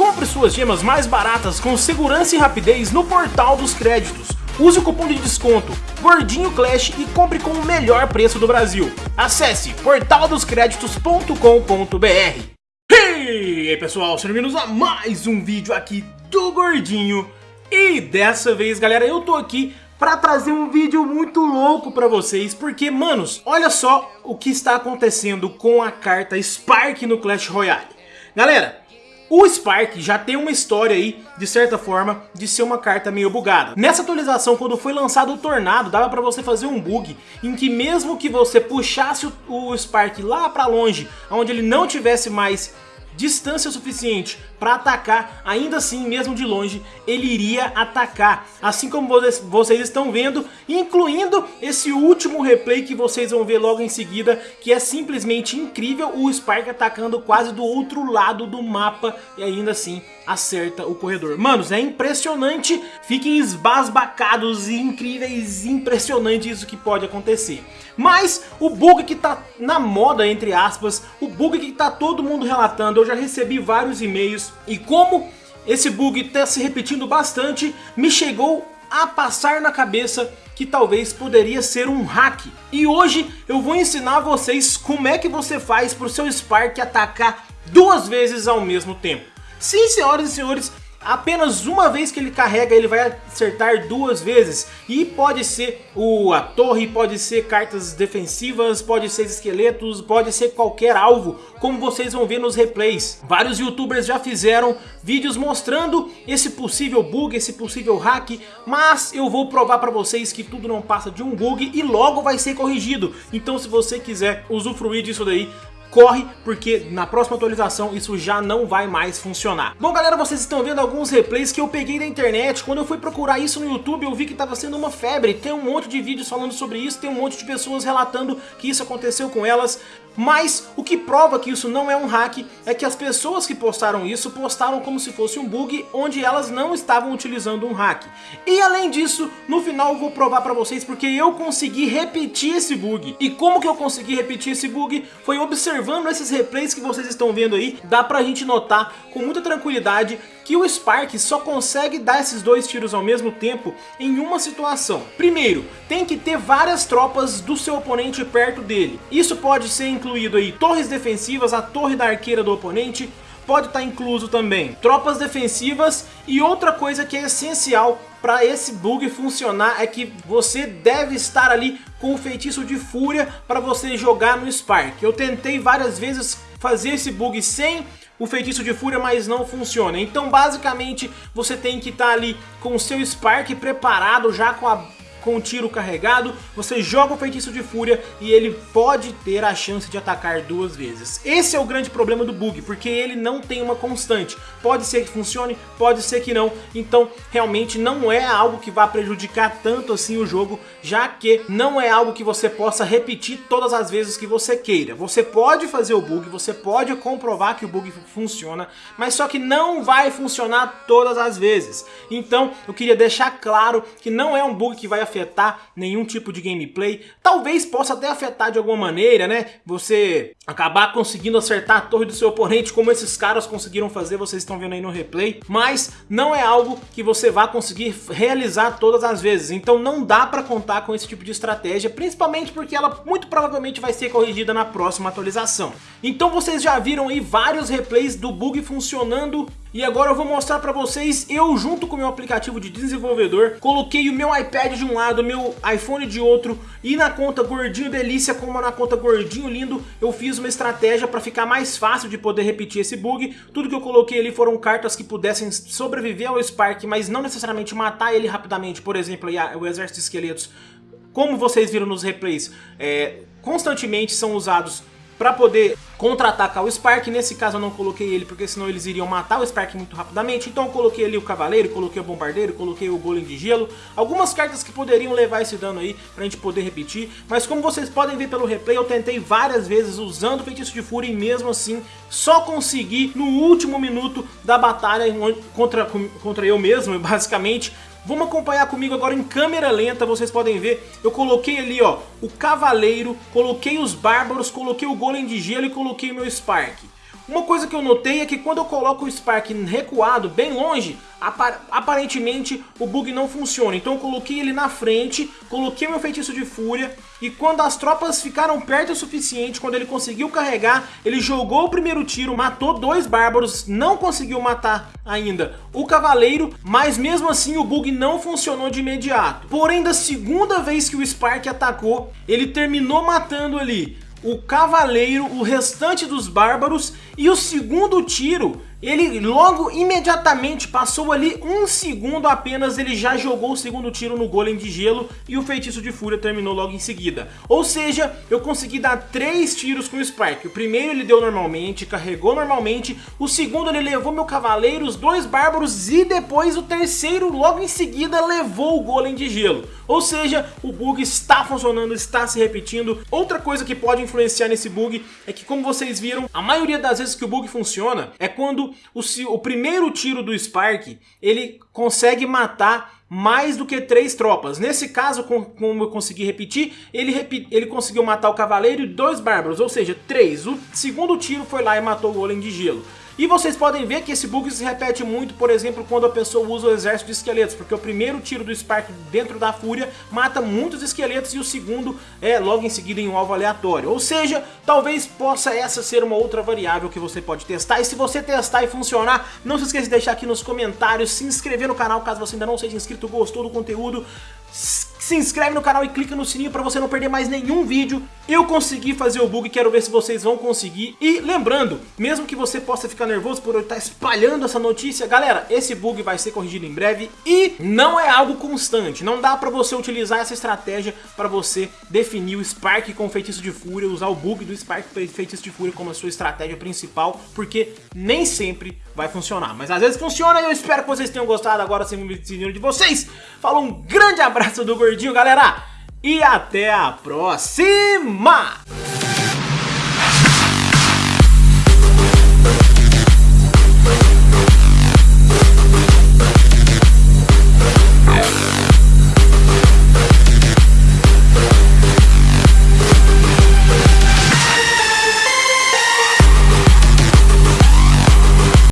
Compre suas gemas mais baratas com segurança e rapidez no Portal dos Créditos. Use o cupom de desconto Gordinho Clash e compre com o melhor preço do Brasil. Acesse portaldoscreditos.com.br E aí pessoal, sejam bem-vindos a mais um vídeo aqui do Gordinho. E dessa vez, galera, eu tô aqui para trazer um vídeo muito louco para vocês, porque, manos, olha só o que está acontecendo com a carta Spark no Clash Royale. Galera, o Spark já tem uma história aí, de certa forma, de ser uma carta meio bugada. Nessa atualização, quando foi lançado o Tornado, dava pra você fazer um bug em que mesmo que você puxasse o, o Spark lá pra longe, onde ele não tivesse mais distância suficiente para atacar, ainda assim, mesmo de longe, ele iria atacar. Assim como vocês estão vendo, incluindo esse último replay que vocês vão ver logo em seguida, que é simplesmente incrível, o Spark atacando quase do outro lado do mapa e ainda assim acerta o corredor. Manos, é impressionante, fiquem esbasbacados e incríveis, impressionante isso que pode acontecer. Mas o bug que tá na moda, entre aspas, o bug que tá todo mundo relatando, eu já recebi vários e-mails e como esse bug está se repetindo bastante, me chegou a passar na cabeça que talvez poderia ser um hack. E hoje eu vou ensinar vocês como é que você faz para o seu Spark atacar duas vezes ao mesmo tempo. Sim, senhoras e senhores, apenas uma vez que ele carrega ele vai acertar duas vezes e pode ser o, a torre, pode ser cartas defensivas, pode ser esqueletos, pode ser qualquer alvo, como vocês vão ver nos replays. Vários youtubers já fizeram vídeos mostrando esse possível bug, esse possível hack, mas eu vou provar para vocês que tudo não passa de um bug e logo vai ser corrigido. Então se você quiser usufruir disso daí, corre, porque na próxima atualização isso já não vai mais funcionar. Bom galera, vocês estão vendo alguns replays que eu peguei da internet, quando eu fui procurar isso no YouTube eu vi que estava sendo uma febre, tem um monte de vídeos falando sobre isso, tem um monte de pessoas relatando que isso aconteceu com elas, mas o que prova que isso não é um hack é que as pessoas que postaram isso postaram como se fosse um bug onde elas não estavam utilizando um hack. E além disso, no final eu vou provar pra vocês porque eu consegui repetir esse bug. E como que eu consegui repetir esse bug? Foi observando esses replays que vocês estão vendo aí, dá pra gente notar com muita tranquilidade que o Spark só consegue dar esses dois tiros ao mesmo tempo em uma situação. Primeiro, tem que ter várias tropas do seu oponente perto dele. Isso pode ser incluído aí torres defensivas, a torre da arqueira do oponente, pode estar incluso também tropas defensivas e outra coisa que é essencial para esse bug funcionar é que você deve estar ali com o feitiço de fúria para você jogar no Spark. Eu tentei várias vezes fazer esse bug sem o feitiço de fúria, mas não funciona. Então basicamente você tem que estar tá ali com o seu Spark preparado já com a com o tiro carregado, você joga o feitiço de fúria e ele pode ter a chance de atacar duas vezes. Esse é o grande problema do bug, porque ele não tem uma constante. Pode ser que funcione, pode ser que não, então realmente não é algo que vá prejudicar tanto assim o jogo, já que não é algo que você possa repetir todas as vezes que você queira. Você pode fazer o bug, você pode comprovar que o bug funciona, mas só que não vai funcionar todas as vezes. Então eu queria deixar claro que não é um bug que vai afetar nenhum tipo de gameplay. Talvez possa até afetar de alguma maneira, né? Você acabar conseguindo acertar a torre do seu oponente, como esses caras conseguiram fazer, vocês estão vendo aí no replay. Mas não é algo que você vá conseguir realizar todas as vezes. Então não dá para contar com esse tipo de estratégia, principalmente porque ela muito provavelmente vai ser corrigida na próxima atualização. Então vocês já viram aí vários replays do bug funcionando e agora eu vou mostrar para vocês, eu junto com o meu aplicativo de desenvolvedor, coloquei o meu iPad de um lado, meu iPhone de outro, e na conta Gordinho Delícia, como na conta Gordinho Lindo, eu fiz uma estratégia para ficar mais fácil de poder repetir esse bug. Tudo que eu coloquei ali foram cartas que pudessem sobreviver ao Spark, mas não necessariamente matar ele rapidamente, por exemplo, o Exército de Esqueletos. Como vocês viram nos replays, é, constantemente são usados para poder contra-atacar o Spark. Nesse caso eu não coloquei ele porque senão eles iriam matar o Spark muito rapidamente. Então eu coloquei ali o Cavaleiro, coloquei o Bombardeiro, coloquei o Golem de Gelo. Algumas cartas que poderiam levar esse dano aí pra gente poder repetir. Mas como vocês podem ver pelo replay, eu tentei várias vezes usando o Feitiço de Fúria e mesmo assim só consegui no último minuto da batalha contra, contra eu mesmo, basicamente, Vamos acompanhar comigo agora em câmera lenta, vocês podem ver, eu coloquei ali ó, o cavaleiro, coloquei os bárbaros, coloquei o golem de gelo e coloquei o meu Spark. Uma coisa que eu notei é que quando eu coloco o Spark recuado, bem longe, aparentemente o bug não funciona. Então eu coloquei ele na frente, coloquei meu feitiço de fúria e quando as tropas ficaram perto o suficiente, quando ele conseguiu carregar, ele jogou o primeiro tiro, matou dois bárbaros, não conseguiu matar ainda o cavaleiro, mas mesmo assim o bug não funcionou de imediato. Porém, da segunda vez que o Spark atacou, ele terminou matando ali o cavaleiro, o restante dos bárbaros e o segundo tiro ele logo, imediatamente, passou ali um segundo apenas, ele já jogou o segundo tiro no golem de gelo e o feitiço de fúria terminou logo em seguida. Ou seja, eu consegui dar três tiros com o Spark. O primeiro ele deu normalmente, carregou normalmente, o segundo ele levou meu cavaleiro, os dois bárbaros e depois o terceiro logo em seguida levou o golem de gelo. Ou seja, o bug está funcionando, está se repetindo. Outra coisa que pode influenciar nesse bug é que como vocês viram, a maioria das vezes que o bug funciona é quando o, o primeiro tiro do Spark, ele consegue matar mais do que três tropas. Nesse caso, como eu consegui repetir, ele, ele conseguiu matar o cavaleiro e dois bárbaros, ou seja, três. O segundo tiro foi lá e matou o golem de gelo. E vocês podem ver que esse bug se repete muito, por exemplo, quando a pessoa usa o exército de esqueletos, porque o primeiro tiro do Spark dentro da Fúria mata muitos esqueletos e o segundo é logo em seguida em um alvo aleatório. Ou seja, talvez possa essa ser uma outra variável que você pode testar. E se você testar e funcionar, não se esqueça de deixar aqui nos comentários, se inscrever no canal caso você ainda não seja inscrito, gostou do conteúdo se inscreve no canal e clica no sininho para você não perder mais nenhum vídeo. Eu consegui fazer o bug, quero ver se vocês vão conseguir. E lembrando, mesmo que você possa ficar nervoso por eu estar espalhando essa notícia, galera, esse bug vai ser corrigido em breve e não é algo constante. Não dá para você utilizar essa estratégia para você definir o Spark com feitiço de fúria, usar o bug do Spark feitiço de fúria como a sua estratégia principal, porque nem sempre vai funcionar. Mas às vezes funciona e eu espero que vocês tenham gostado. Agora sim, me de vocês. Falou, um grande abraço do Gordinho, galera. E até a próxima!